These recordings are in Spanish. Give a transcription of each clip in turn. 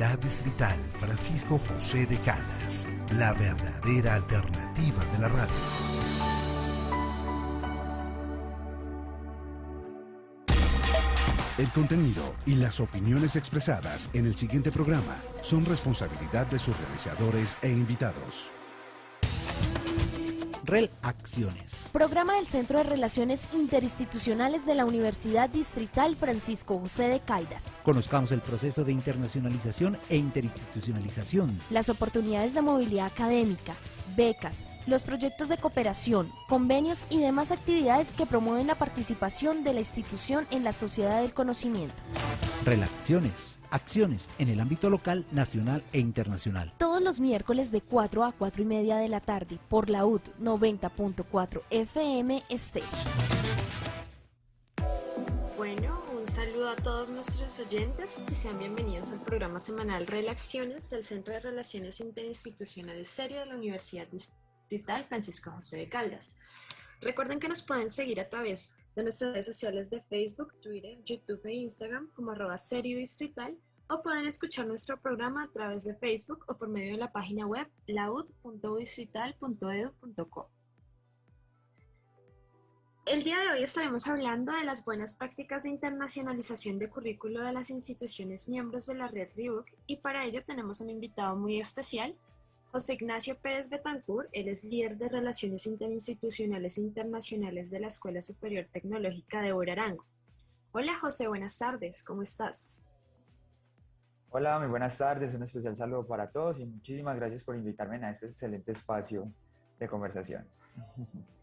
Universidad Distrital Francisco José de Caldas, la verdadera alternativa de la radio. El contenido y las opiniones expresadas en el siguiente programa son responsabilidad de sus realizadores e invitados. Acciones. Programa del Centro de Relaciones Interinstitucionales de la Universidad Distrital Francisco José de Caldas. Conozcamos el proceso de internacionalización e interinstitucionalización. Las oportunidades de movilidad académica, becas, los proyectos de cooperación, convenios y demás actividades que promueven la participación de la institución en la sociedad del conocimiento. Relaciones acciones en el ámbito local, nacional e internacional. Todos los miércoles de 4 a 4 y media de la tarde por la UD 90.4 FM Este. Bueno, un saludo a todos nuestros oyentes y sean bienvenidos al programa semanal Relaciones del Centro de Relaciones Interinstitucionales Serio de la Universidad Distrital Francisco José de Caldas. Recuerden que nos pueden seguir a través de nuestras redes sociales de Facebook, Twitter, YouTube e Instagram como arroba serio distrital o pueden escuchar nuestro programa a través de Facebook o por medio de la página web laud.distrital.edu.co. El día de hoy estaremos hablando de las buenas prácticas de internacionalización de currículo de las instituciones miembros de la red RIUC y para ello tenemos un invitado muy especial, José Ignacio Pérez Betancourt, él es líder de Relaciones Interinstitucionales e Internacionales de la Escuela Superior Tecnológica de Orarango. Hola José, buenas tardes, ¿cómo estás? Hola, muy buenas tardes, un especial saludo para todos y muchísimas gracias por invitarme a este excelente espacio de conversación.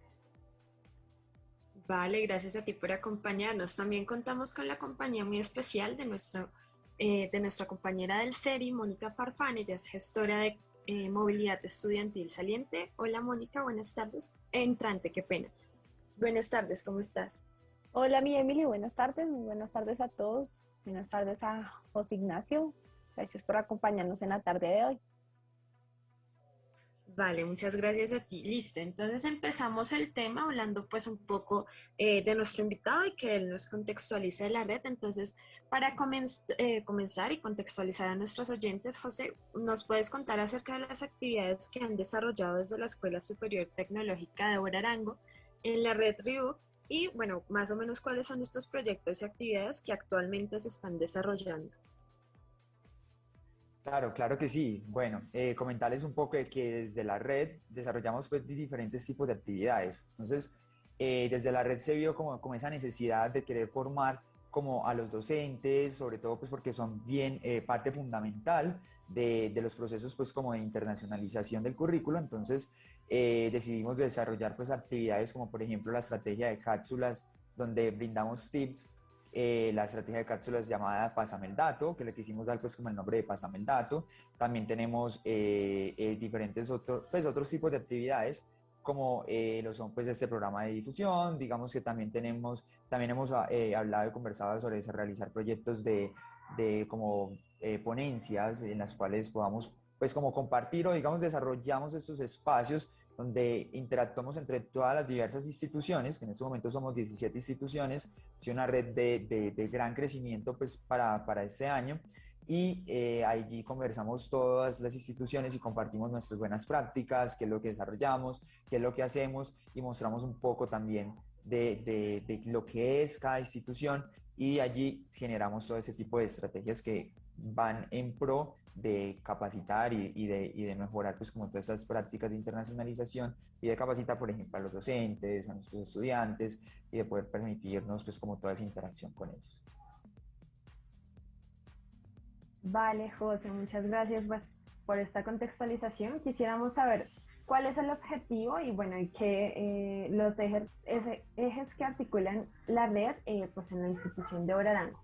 Vale, gracias a ti por acompañarnos. También contamos con la compañía muy especial de, nuestro, eh, de nuestra compañera del SERI, Mónica Farfán, ella es gestora de eh, movilidad Estudiantil Saliente. Hola Mónica, buenas tardes. Entrante, qué pena. Buenas tardes, ¿cómo estás? Hola mi Emily, buenas tardes, buenas tardes a todos. Buenas tardes a José Ignacio. Gracias por acompañarnos en la tarde de hoy. Vale, muchas gracias a ti. Listo, entonces empezamos el tema hablando pues un poco eh, de nuestro invitado y que él nos contextualice la red. Entonces, para eh, comenzar y contextualizar a nuestros oyentes, José, ¿nos puedes contar acerca de las actividades que han desarrollado desde la Escuela Superior Tecnológica de Borarango en la red RIU? Y bueno, más o menos cuáles son estos proyectos y actividades que actualmente se están desarrollando. Claro, claro que sí. Bueno, eh, comentarles un poco de que desde la red desarrollamos pues, diferentes tipos de actividades. Entonces, eh, desde la red se vio como, como, esa necesidad de querer formar como a los docentes, sobre todo pues porque son bien eh, parte fundamental de, de, los procesos pues como de internacionalización del currículo. Entonces, decidimos desarrollar pues actividades como por ejemplo la estrategia de cápsulas, donde brindamos tips eh, la estrategia de cápsulas llamada Pásame el Dato, que le quisimos dar pues como el nombre de Pásame el Dato. También tenemos eh, eh, diferentes otros, pues, otros tipos de actividades como lo son pues este programa de difusión, digamos que también tenemos, también hemos hablado y conversado sobre realizar proyectos de, de como ponencias en las cuales podamos pues como compartir o digamos desarrollamos estos espacios donde interactuamos entre todas las diversas instituciones, que en este momento somos 17 instituciones, es una red de, de, gran crecimiento pues, para, para este año, y eh, allí conversamos todas las instituciones y compartimos nuestras buenas prácticas, qué es lo que desarrollamos, qué es lo que hacemos, y mostramos un poco también de, de lo que es cada institución, y allí generamos todo ese tipo de estrategias que van en pro de capacitar y, de, y, de, mejorar pues como todas esas prácticas de internacionalización y de capacitar por ejemplo a los docentes, a nuestros estudiantes y de poder permitirnos pues como toda esa interacción con ellos. Vale, José, muchas gracias pues, por esta contextualización. Quisiéramos saber cuál es el objetivo y bueno, y qué eh, los ejes, ejes que articulan la red eh, pues en la institución de Orarango.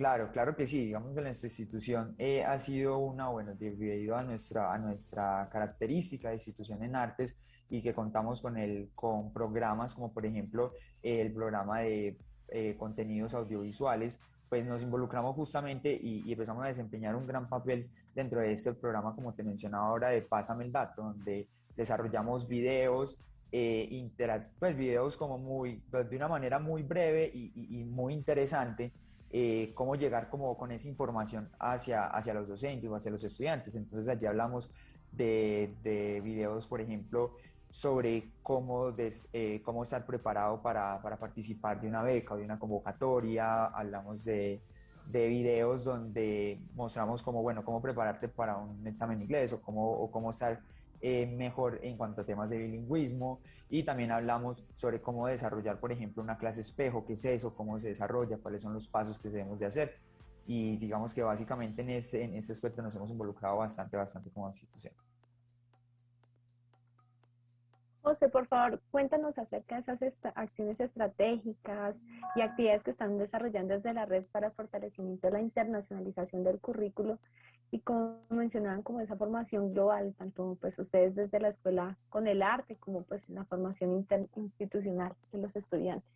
Claro, claro que sí. Digamos que nuestra institución eh, ha sido una, bueno, debido a nuestra, a nuestra característica de institución en artes y que contamos con, el, con programas como por ejemplo el programa de eh, contenidos audiovisuales, pues nos involucramos justamente y, empezamos a desempeñar un gran papel dentro de este programa, como te mencionaba ahora, de Pásame el Dato, donde desarrollamos videos, eh, pues videos como muy, pues, de una manera muy breve y, y muy interesante eh, cómo llegar como con esa información hacia, hacia los docentes o hacia los estudiantes. Entonces allí hablamos de, de videos, por ejemplo, sobre cómo, eh, cómo estar preparado para, para, participar de una beca o de una convocatoria, hablamos de, de videos donde mostramos cómo, bueno, cómo prepararte para un examen inglés o cómo, o cómo estar eh, mejor en cuanto a temas de bilingüismo y también hablamos sobre cómo desarrollar, por ejemplo, una clase espejo, qué es eso, cómo se desarrolla, cuáles son los pasos que debemos de hacer y digamos que básicamente en ese, en ese aspecto nos hemos involucrado bastante, bastante como institución. José, por favor, cuéntanos acerca de esas acciones estratégicas y actividades que están desarrollando desde la red para fortalecimiento de la internacionalización del currículo y como mencionaban, como esa formación global, tanto pues ustedes desde la escuela con el arte como pues la formación institucional de los estudiantes.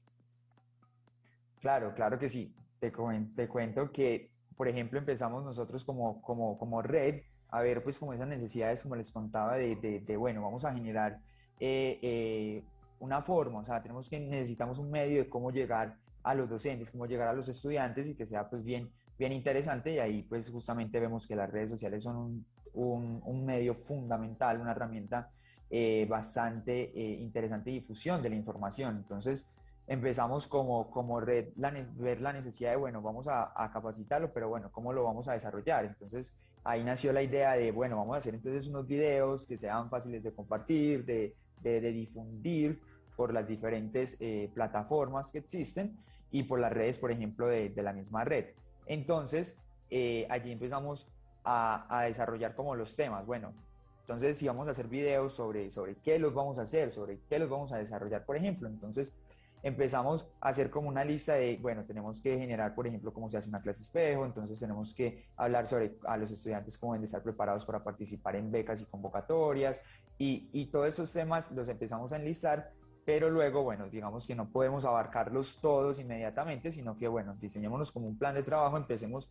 Claro, claro que sí. Te, te cuento que, por ejemplo, empezamos nosotros como, como, como red a ver pues como esas necesidades, como les contaba, de, de, de bueno, vamos a generar eh, eh, una forma, o sea, tenemos que, necesitamos un medio de cómo llegar a los docentes, cómo llegar a los estudiantes y que sea pues bien, bien interesante y ahí pues justamente vemos que las redes sociales son un, medio fundamental, una herramienta eh, bastante interesante de difusión de la información. Entonces empezamos como, como red, la, ver la necesidad de, bueno, vamos a, a capacitarlo, pero bueno, ¿cómo lo vamos a desarrollar? Entonces ahí nació la idea de, bueno, vamos a hacer entonces unos videos que sean fáciles de compartir, de, de, difundir por las diferentes eh, plataformas que existen y por las redes, por ejemplo, de, la misma red. Entonces, eh, allí empezamos a, a, desarrollar como los temas. Bueno, entonces si vamos a hacer videos sobre, sobre qué los vamos a hacer, sobre qué los vamos a desarrollar, por ejemplo, entonces empezamos a hacer como una lista de, bueno, tenemos que generar, por ejemplo, cómo se hace una clase espejo, entonces tenemos que hablar sobre a los estudiantes cómo deben de estar preparados para participar en becas y convocatorias, y, y todos esos temas los empezamos a enlistar, pero luego, bueno, digamos que no podemos abarcarlos todos inmediatamente, sino que, bueno, diseñémonos como un plan de trabajo, empecemos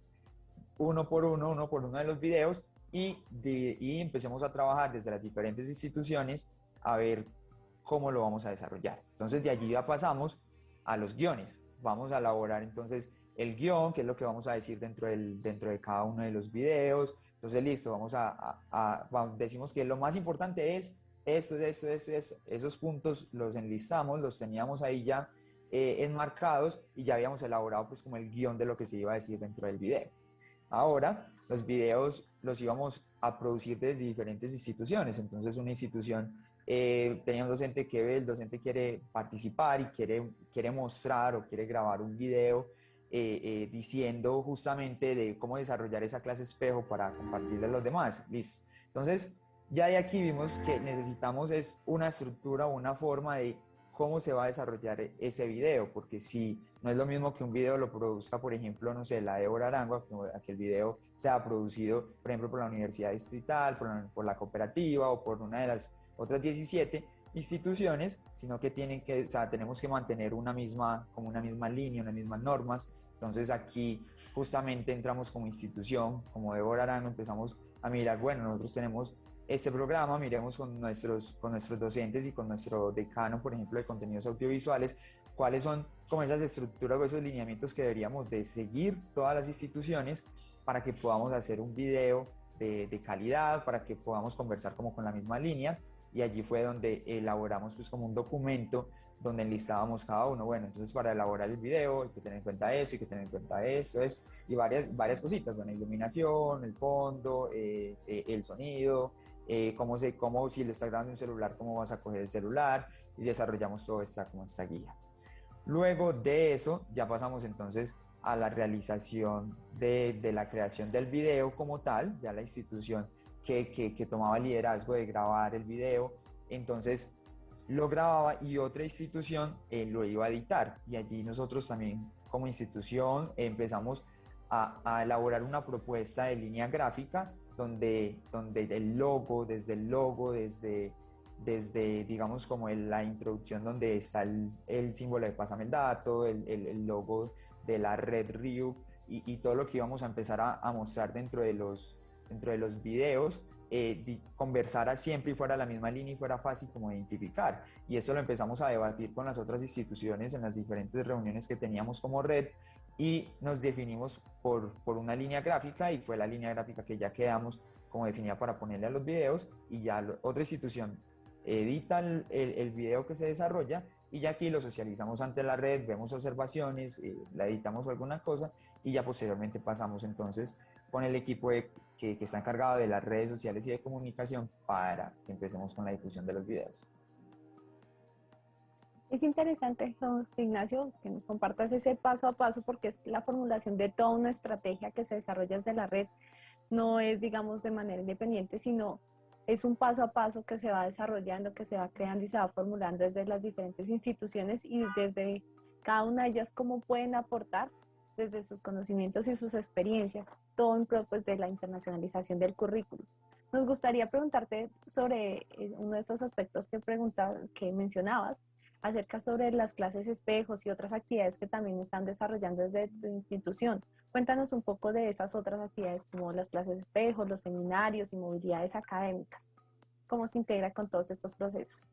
uno por uno, uno por uno de los videos, y, y empecemos a trabajar desde las diferentes instituciones a ver cómo lo vamos a desarrollar. Entonces de allí ya pasamos a los guiones. Vamos a elaborar entonces el guion, que es lo que vamos a decir dentro, del, dentro de cada uno de los videos. Entonces listo, vamos a, a, decimos que lo más importante es esto, esto, esto, esto. Esos puntos los enlistamos, los teníamos ahí ya eh, enmarcados y ya habíamos elaborado pues como el guion de lo que se iba a decir dentro del video. Ahora, los videos los íbamos a producir desde diferentes instituciones. Entonces, una institución eh, tenía un docente que ve, el docente quiere participar y quiere, quiere mostrar o quiere grabar un video eh, eh, diciendo justamente de cómo desarrollar esa clase espejo para compartirle a los demás. Listo. Entonces, ya de aquí vimos que necesitamos es una estructura o una forma de cómo se va a desarrollar ese video, porque si no es lo mismo que un video lo produzca, por ejemplo, no sé, la Débora Arangua, que el video sea producido, por ejemplo, por la Universidad Distrital, por por la cooperativa o por una de las otras 17 instituciones, sino que tienen que, o sea, tenemos que mantener una misma, como una misma línea, unas mismas normas. Entonces aquí justamente entramos como institución, como Débora Arano, empezamos a mirar, bueno, nosotros tenemos este programa, miremos con nuestros, con nuestros docentes y con nuestro decano, por ejemplo, de contenidos audiovisuales, cuáles son como esas estructuras o esos lineamientos que deberíamos de seguir todas las instituciones para que podamos hacer un video de, de calidad, para que podamos conversar como con la misma línea y allí fue donde elaboramos pues como un documento donde enlistábamos cada uno, bueno, entonces para elaborar el video hay que tener en cuenta eso, hay que tener en cuenta eso, es, y varias, varias cositas, bueno, iluminación, el fondo, eh, eh, el sonido, eh, cómo, se, cómo si le estás grabando un celular, cómo vas a coger el celular, y desarrollamos toda esta, como esta guía. Luego de eso, ya pasamos entonces a la realización de, de la creación del video como tal, ya la institución que, que, tomaba liderazgo de grabar el video, entonces lo grababa y otra institución eh, lo iba a editar. Y allí nosotros también como institución empezamos a, a, elaborar una propuesta de línea gráfica donde, donde el logo, desde el logo, desde, desde digamos como la introducción donde está el, el, símbolo de Pásame el Dato, el, el, logo de la red RIU y, y, todo lo que íbamos a empezar a, a mostrar dentro de los, dentro de los videos eh, conversara siempre y fuera la misma línea y fuera fácil como identificar. Y esto lo empezamos a debatir con las otras instituciones en las diferentes reuniones que teníamos como red y nos definimos por, por una línea gráfica y fue la línea gráfica que ya quedamos como definida para ponerle a los videos y ya otra institución edita el, el, video que se desarrolla y ya aquí lo socializamos ante la red, vemos observaciones, eh, la editamos o alguna cosa y ya posteriormente pasamos entonces con el equipo que, está encargado de las redes sociales y de comunicación para que empecemos con la difusión de los videos. Es interesante, Ignacio, que nos compartas ese paso a paso porque es la formulación de toda una estrategia que se desarrolla desde la red. No es, digamos, de manera independiente, sino es un paso a paso que se va desarrollando, que se va creando y se va formulando desde las diferentes instituciones y desde cada una de ellas cómo pueden aportar desde sus conocimientos y sus experiencias, todo en pro pues, de la internacionalización del currículum. Nos gustaría preguntarte sobre eh, uno de estos aspectos que, que mencionabas, acerca sobre las clases espejos y otras actividades que también están desarrollando desde tu institución. Cuéntanos un poco de esas otras actividades como las clases espejos, los seminarios y movilidades académicas. ¿Cómo se integra con todos estos procesos?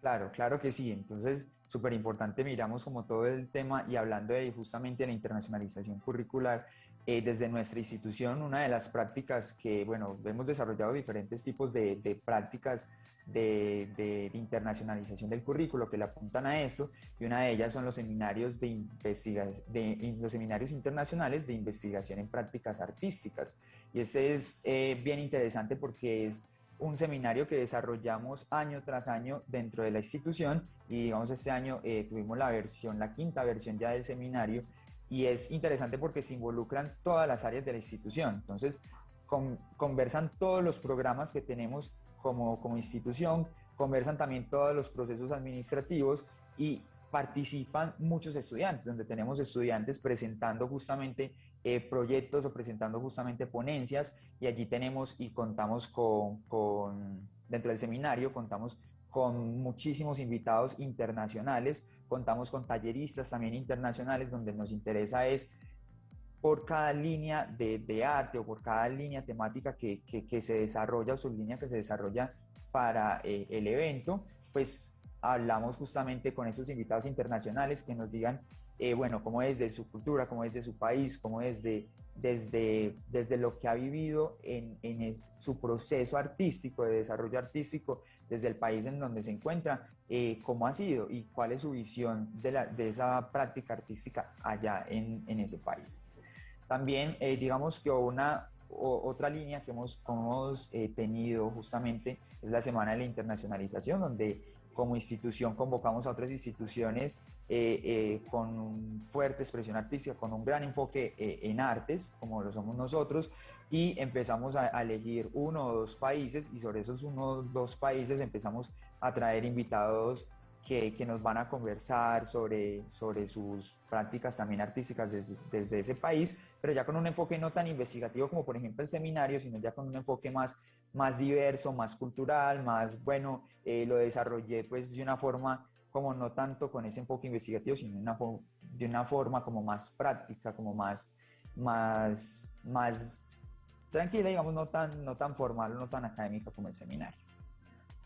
Claro, claro que sí. Entonces, súper importante, miramos como todo el tema y hablando de justamente la internacionalización curricular, eh, desde nuestra institución, una de las prácticas que, bueno, hemos desarrollado diferentes tipos de, de prácticas de, internacionalización del currículo que le apuntan a esto y una de ellas son los seminarios, de de, los seminarios internacionales de investigación en prácticas artísticas. Y este es eh, bien interesante porque es un seminario que desarrollamos año tras año dentro de la institución y digamos este año eh, tuvimos la versión, la quinta versión ya del seminario y es interesante porque se involucran todas las áreas de la institución. Entonces, conversan todos los programas que tenemos como, como institución, conversan también todos los procesos administrativos y participan muchos estudiantes, donde tenemos estudiantes presentando justamente eh, proyectos o presentando justamente ponencias y allí tenemos y contamos con, con, dentro del seminario, contamos con muchísimos invitados internacionales, contamos con talleristas también internacionales, donde nos interesa es por cada línea de, de, arte o por cada línea temática que, que, se desarrolla o sublínea que se desarrolla para eh, el evento, pues hablamos justamente con esos invitados internacionales que nos digan, eh, bueno, cómo es de su cultura, cómo es de su país, cómo es de, desde, desde lo que ha vivido en, en su proceso artístico, de desarrollo artístico, desde el país en donde se encuentra, eh, cómo ha sido y cuál es su visión de, la, de esa práctica artística allá en, en ese país. También, eh, digamos que una otra línea que hemos, hemos eh, tenido justamente es la Semana de la Internacionalización, donde como institución convocamos a otras instituciones eh, con fuerte expresión artística, con un gran enfoque en artes, como lo somos nosotros, y empezamos a, a, elegir uno o dos países y sobre esos uno o dos países empezamos a traer invitados que, que, nos van a conversar sobre, sobre sus prácticas también artísticas desde, desde, ese país, pero ya con un enfoque no tan investigativo como por ejemplo el seminario, sino ya con un enfoque más, más diverso, más cultural, más bueno, eh, lo desarrollé pues de una forma como no tanto con ese enfoque investigativo, sino una, de una forma como más práctica, como más, más, más tranquila, digamos, no tan, no tan formal, no tan académica como el seminario.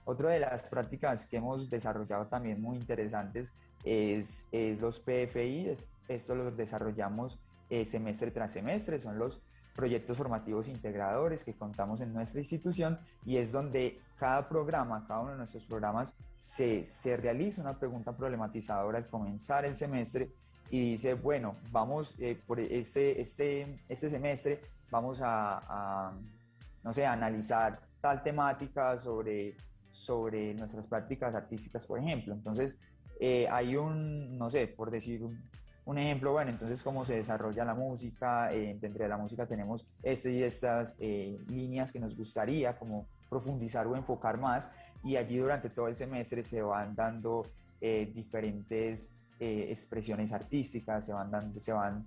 Otra de las prácticas que hemos desarrollado también muy interesantes es, es los PFI. esto lo desarrollamos eh, semestre tras semestre. Son los proyectos formativos integradores que contamos en nuestra institución y es donde cada programa, cada uno de nuestros programas, se, se realiza una pregunta problematizadora al comenzar el semestre y dice, bueno, vamos eh, por este, este, este semestre, vamos a, a, no sé, a analizar tal temática sobre sobre nuestras prácticas artísticas, por ejemplo. Entonces, eh, hay un, no sé, por decir un, ejemplo, bueno, entonces cómo se desarrolla la música, eh, dentro de la música tenemos este y estas eh, líneas que nos gustaría como profundizar o enfocar más y allí durante todo el semestre se van dando diferentes expresiones artísticas, se van, dando, se van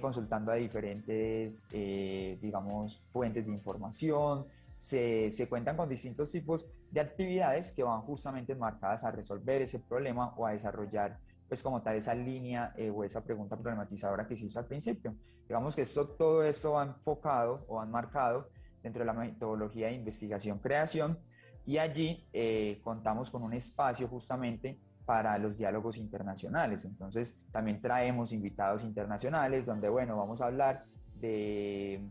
consultando a diferentes, digamos, fuentes de información, se, se, cuentan con distintos tipos de actividades que van justamente marcadas a resolver ese problema o a desarrollar pues como tal esa línea eh, o esa pregunta problematizadora que se hizo al principio. Digamos que esto, todo esto va enfocado o han marcado dentro de la metodología de investigación-creación y allí eh, contamos con un espacio justamente para los diálogos internacionales. Entonces, también traemos invitados internacionales donde, bueno, vamos a hablar de,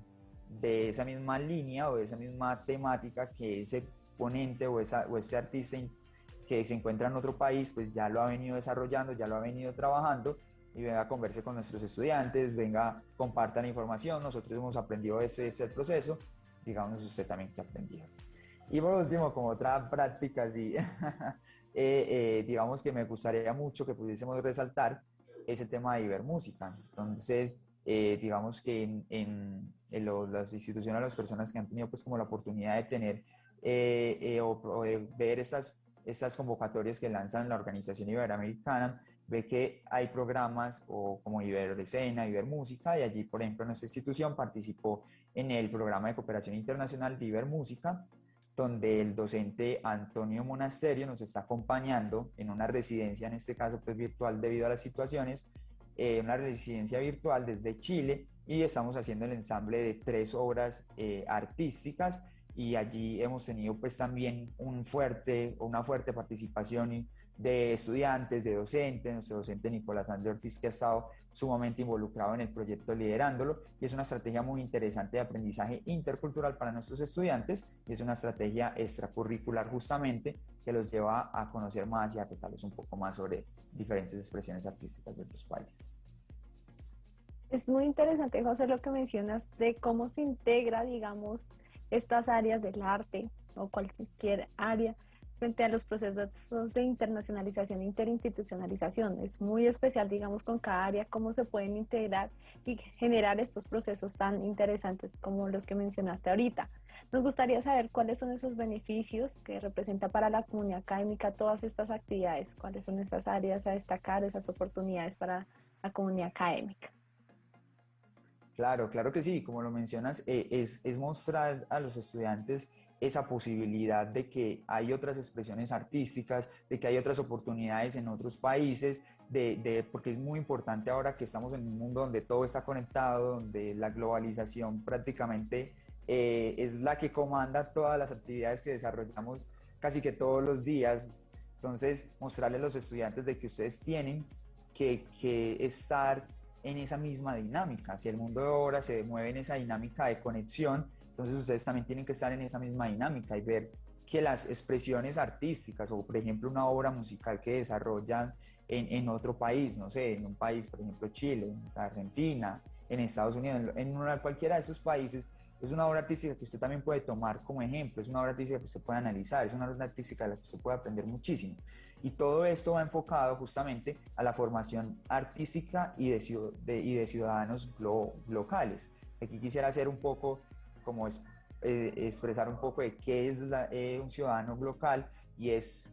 de esa misma línea o de esa misma temática que ese ponente o, esa, o ese artista que se encuentra en otro país, pues ya lo ha venido desarrollando, ya lo ha venido trabajando y venga a converse con nuestros estudiantes, venga, compartan información, nosotros hemos aprendido ese, ese proceso, digamos usted también que aprendió. Y por último, como otra práctica, sí, Eh, eh, digamos que me gustaría mucho que pudiésemos resaltar ese tema de Ibermúsica. Entonces, eh, digamos que en, en, las instituciones, las personas que han tenido pues como la oportunidad de tener o, de ver estas, estas convocatorias que lanzan la Organización Iberoamericana, ve que hay programas o como Iberescena, Ibermúsica, y allí, por ejemplo, nuestra institución participó en el programa de cooperación internacional de Ibermúsica, donde el docente Antonio Monasterio nos está acompañando en una residencia, en este caso pues virtual debido a las situaciones, eh, una residencia virtual desde Chile y estamos haciendo el ensamble de tres obras eh, artísticas y allí hemos tenido pues también un fuerte, una fuerte participación de estudiantes, de docentes, nuestro docente Nicolás André Ortiz que ha estado sumamente involucrado en el proyecto liderándolo y es una estrategia muy interesante de aprendizaje intercultural para nuestros estudiantes y es una estrategia extracurricular justamente que los lleva a conocer más y a retarles un poco más sobre diferentes expresiones artísticas de otros países. Es muy interesante, José, lo que mencionas de cómo se integra, digamos, estas áreas del arte o cualquier área frente a los procesos de internacionalización e interinstitucionalización. Es muy especial, digamos, con cada área, cómo se pueden integrar y generar estos procesos tan interesantes como los que mencionaste ahorita. Nos gustaría saber cuáles son esos beneficios que representa para la comunidad académica todas estas actividades, cuáles son esas áreas a destacar, esas oportunidades para la comunidad académica. Claro, claro que sí, como lo mencionas, eh, es, mostrar a los estudiantes esa posibilidad de que hay otras expresiones artísticas, de que hay otras oportunidades en otros países, de, porque es muy importante ahora que estamos en un mundo donde todo está conectado, donde la globalización prácticamente eh, es la que comanda todas las actividades que desarrollamos casi que todos los días. Entonces, mostrarle a los estudiantes de que ustedes tienen que estar en esa misma dinámica. Si el mundo de ahora se mueve en esa dinámica de conexión, entonces ustedes también tienen que estar en esa misma dinámica y ver que las expresiones artísticas o por ejemplo una obra musical que desarrollan en, en otro país, no sé, en un país, por ejemplo Chile, en Argentina, en Estados Unidos, en, una, cualquiera de esos países, es una obra artística que usted también puede tomar como ejemplo, es una obra artística que se puede analizar, es una obra artística de la que se puede aprender muchísimo. Y todo esto va enfocado justamente a la formación artística y de, de y de ciudadanos locales. Aquí quisiera hacer un poco como es, eh, expresar un poco de qué es eh, un ciudadano local y es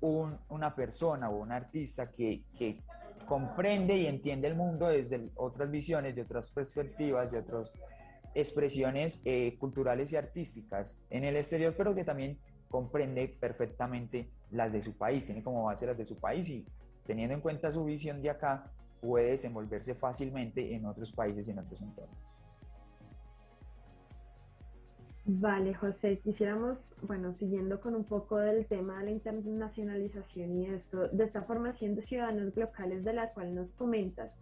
una persona o un artista que, que, comprende y entiende el mundo desde otras visiones, de otras perspectivas, de otras expresiones eh, culturales y artísticas en el exterior, pero que también comprende perfectamente las de su país, tiene como base las de su país y teniendo en cuenta su visión de acá, puede desenvolverse fácilmente en otros países y en otros entornos. Vale, José, quisiéramos, bueno, siguiendo con un poco del tema de la internacionalización y esto, de esta formación de ciudadanos locales de la cual nos comentas,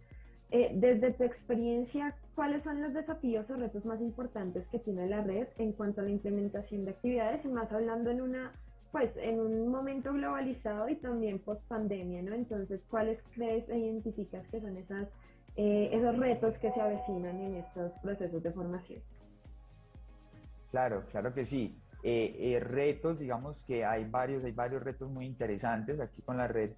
eh, desde tu experiencia, ¿cuáles son los desafíos o retos más importantes que tiene la red en cuanto a la implementación de actividades y más hablando en una, pues, en un momento globalizado y también post pandemia, ¿no? Entonces, ¿cuáles crees e identificas que son esas, eh, esos retos que se avecinan en estos procesos de formación? Claro, claro que sí. Eh, retos, digamos que hay varios, hay varios retos muy interesantes aquí con la red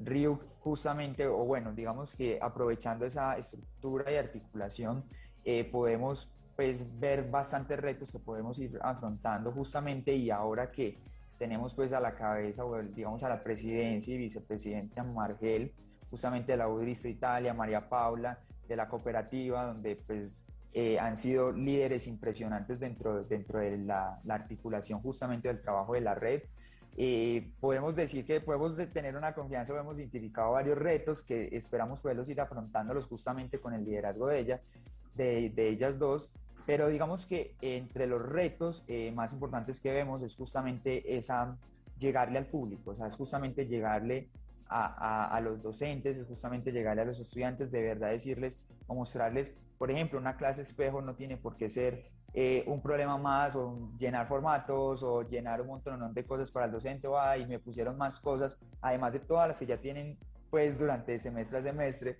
RIU justamente, o bueno, digamos que aprovechando esa estructura y articulación, eh, podemos pues ver bastantes retos que podemos ir afrontando justamente y ahora que tenemos pues a la cabeza, o digamos a la presidencia y vicepresidenta Margel, justamente de la UDRISTA Italia, María Paula, de la cooperativa, donde pues eh, han sido líderes impresionantes dentro, dentro de la, articulación justamente del trabajo de la red. Eh, podemos decir que podemos tener una confianza, hemos identificado varios retos que esperamos poderlos ir afrontándolos justamente con el liderazgo de, ella, de, de ellas dos, pero digamos que entre los retos eh, más importantes que vemos es justamente esa llegarle al público, o sea, es justamente llegarle a, a, los docentes, es justamente llegarle a los estudiantes, de verdad decirles o mostrarles, por ejemplo, una clase espejo no tiene por qué ser eh, un problema más o llenar formatos o llenar un montón de cosas para el docente o y me pusieron más cosas, además de todas las que ya tienen pues durante semestre a semestre,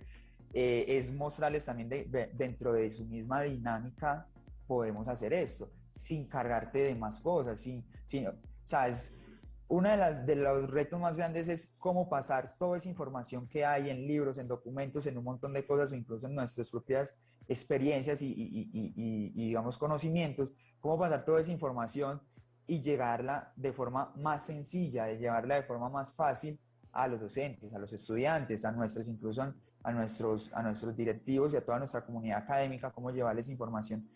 eh, es mostrarles también de, dentro de su misma dinámica podemos hacer esto, sin cargarte de más cosas, sin, sin, o sea, es, uno de, de, los retos más grandes es cómo pasar toda esa información que hay en libros, en documentos, en un montón de cosas o incluso en nuestras propias experiencias y, y, y, y, conocimientos, cómo pasar toda esa información y llegarla de forma más sencilla, de llevarla de forma más fácil a los docentes, a los estudiantes, a nuestros, incluso a nuestros, a nuestros directivos y a toda nuestra comunidad académica, cómo llevarles información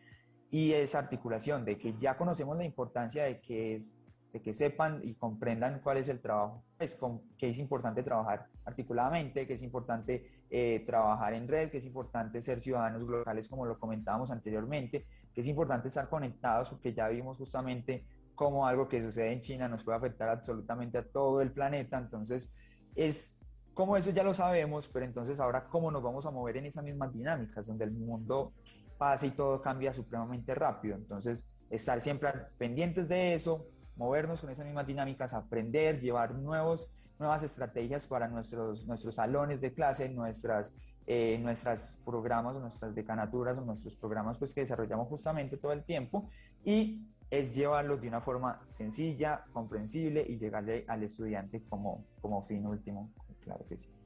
y esa articulación de que ya conocemos la importancia de que es de que sepan y comprendan cuál es el trabajo, pues con, que es importante trabajar articuladamente, que es importante eh, trabajar en red, que es importante ser ciudadanos locales como lo comentábamos anteriormente, que es importante estar conectados porque ya vimos justamente cómo algo que sucede en China nos puede afectar absolutamente a todo el planeta, entonces es como eso ya lo sabemos, pero entonces ahora cómo nos vamos a mover en esas mismas dinámicas donde el mundo pasa y todo cambia supremamente rápido, entonces estar siempre pendientes de eso, movernos con esas mismas dinámicas, aprender, llevar nuevos, nuevas estrategias para nuestros, nuestros salones de clase, nuestras, eh, nuestras programas nuestras decanaturas o nuestros programas pues, que desarrollamos justamente todo el tiempo y es llevarlos de una forma sencilla, comprensible y llegarle al estudiante como, como fin último, claro que sí.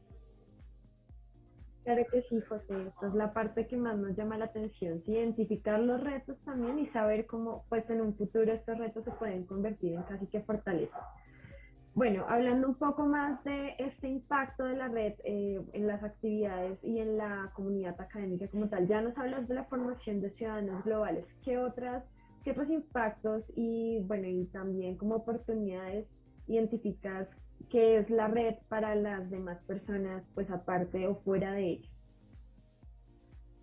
Claro que sí, José. Esta es la parte que más nos llama la atención, identificar los retos también y saber cómo, pues en un futuro estos retos se pueden convertir en casi que fortaleza. Bueno, hablando un poco más de este impacto de la red eh, en las actividades y en la comunidad académica como tal, ya nos hablas de la formación de ciudadanos globales. ¿Qué otras, qué otros impactos y bueno y también como oportunidades identificas que es la red para las demás personas, pues aparte o fuera de ella?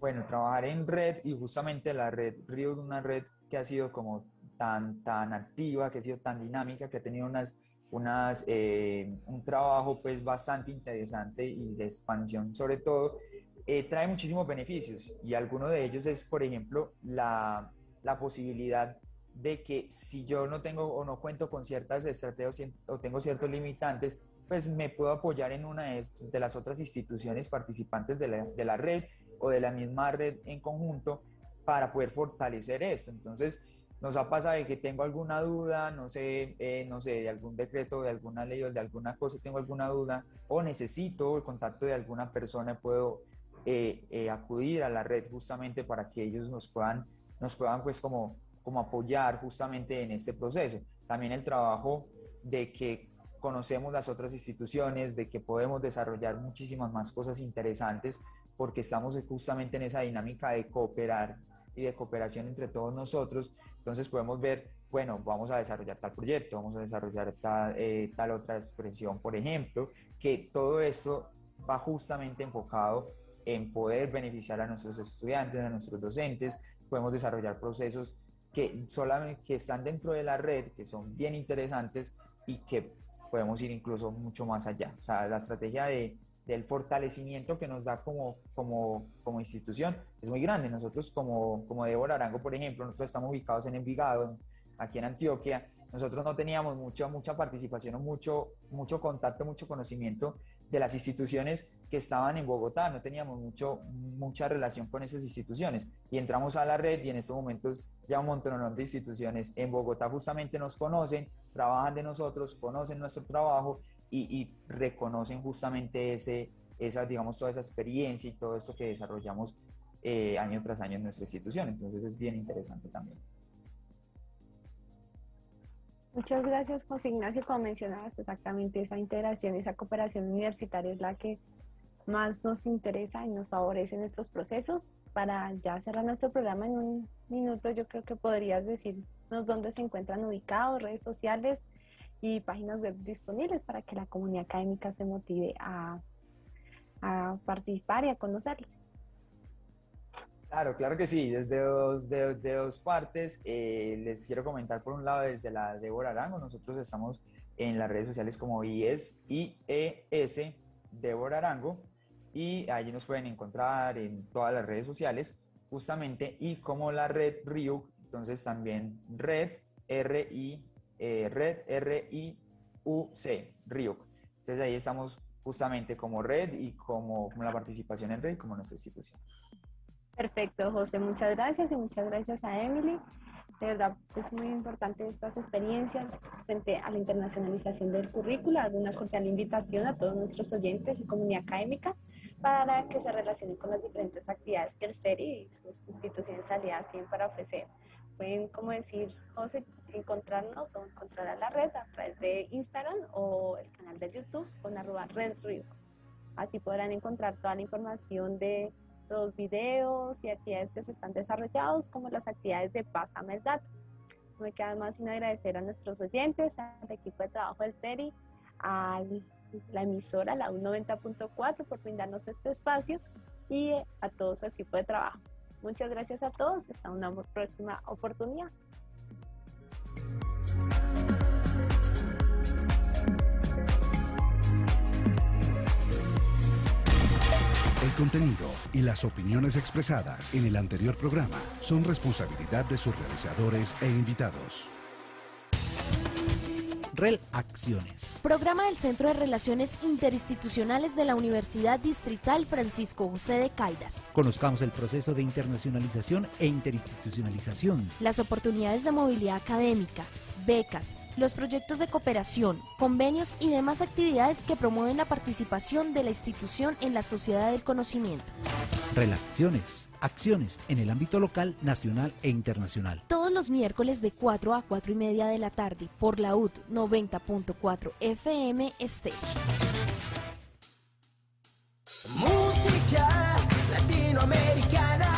Bueno, trabajar en red y justamente la red Río una red que ha sido como tan, tan activa, que ha sido tan dinámica, que ha tenido unas, unas, eh, un trabajo pues bastante interesante y de expansión sobre todo, eh, trae muchísimos beneficios y alguno de ellos es, por ejemplo, la, la posibilidad de que si yo no tengo o no cuento con ciertas estrategias o tengo ciertos limitantes, pues me puedo apoyar en una de, las otras instituciones participantes de la, de la, red o de la misma red en conjunto para poder fortalecer esto. Entonces, nos ha pasado de que tengo alguna duda, no sé, eh, no sé, de algún decreto, de alguna ley o de alguna cosa, tengo alguna duda o necesito el contacto de alguna persona, puedo eh, eh, acudir a la red justamente para que ellos nos puedan, nos puedan pues como como apoyar justamente en este proceso. También el trabajo de que conocemos las otras instituciones, de que podemos desarrollar muchísimas más cosas interesantes porque estamos justamente en esa dinámica de cooperar y de cooperación entre todos nosotros. Entonces podemos ver, bueno, vamos a desarrollar tal proyecto, vamos a desarrollar tal, eh, tal otra expresión, por ejemplo, que todo esto va justamente enfocado en poder beneficiar a nuestros estudiantes, a nuestros docentes, podemos desarrollar procesos que solamente que están dentro de la red, que son bien interesantes y que podemos ir incluso mucho más allá. O sea, la estrategia de, del fortalecimiento que nos da como, como, como institución es muy grande. Nosotros como, como Débora Arango, por ejemplo, nosotros estamos ubicados en Envigado, aquí en Antioquia, nosotros no teníamos mucha, mucha participación o mucho, mucho contacto, mucho conocimiento de las instituciones que estaban en Bogotá, no teníamos mucho, mucha relación con esas instituciones y entramos a la red y en estos momentos ya un montón de instituciones en Bogotá justamente nos conocen, trabajan de nosotros, conocen nuestro trabajo y, reconocen justamente ese, esa, digamos, toda esa experiencia y todo esto que desarrollamos eh, año tras año en nuestra institución. Entonces es bien interesante también. Muchas gracias, José Ignacio. Como mencionabas, exactamente esa integración, esa cooperación universitaria es la que más nos interesa y nos favorece en estos procesos. Para ya cerrar nuestro programa en un minuto, yo creo que podrías decirnos dónde se encuentran ubicados, redes sociales y páginas web disponibles para que la comunidad académica se motive a, participar y a conocerlos. Claro, claro que sí, desde dos, de, de dos partes. Eh, les quiero comentar por un lado desde la Débora Arango, nosotros estamos en las redes sociales como IES, IES Débora Arango y allí nos pueden encontrar en todas las redes sociales justamente y como la red RIUC, entonces también red R I eh, red R I U C RIUC. Entonces ahí estamos justamente como red y como, como la participación en red como nuestra institución. Perfecto, José, muchas gracias y muchas gracias a Emily. De verdad, es muy importante estas experiencias frente a la internacionalización del currículo. Alguna cordial invitación a todos nuestros oyentes y comunidad académica para que se relacionen con las diferentes actividades que el CERI y sus instituciones aliadas tienen para ofrecer. Pueden, como decir, José, encontrarnos o encontrar a la red a través de Instagram o el canal de YouTube con arroba Red Así podrán encontrar toda la información de los videos y actividades que se están desarrollados, como las actividades de Pásame el Dato. No me queda más sin agradecer a nuestros oyentes, al equipo de trabajo del CERI, a la emisora, la U90.4, por brindarnos este espacio y a todo su equipo de trabajo. Muchas gracias a todos. Hasta una próxima oportunidad. El contenido y las opiniones expresadas en el anterior programa son responsabilidad de sus realizadores e invitados. REL Acciones. Programa del Centro de Relaciones Interinstitucionales de la Universidad Distrital Francisco José de Caldas. Conozcamos el proceso de internacionalización e interinstitucionalización. Las oportunidades de movilidad académica, becas, los proyectos de cooperación, convenios y demás actividades que promueven la participación de la institución en la sociedad del conocimiento. Relaciones, acciones en el ámbito local, nacional e internacional. Todos los miércoles de 4 a 4 y media de la tarde por la UT 90.4 FM Este. Música latinoamericana.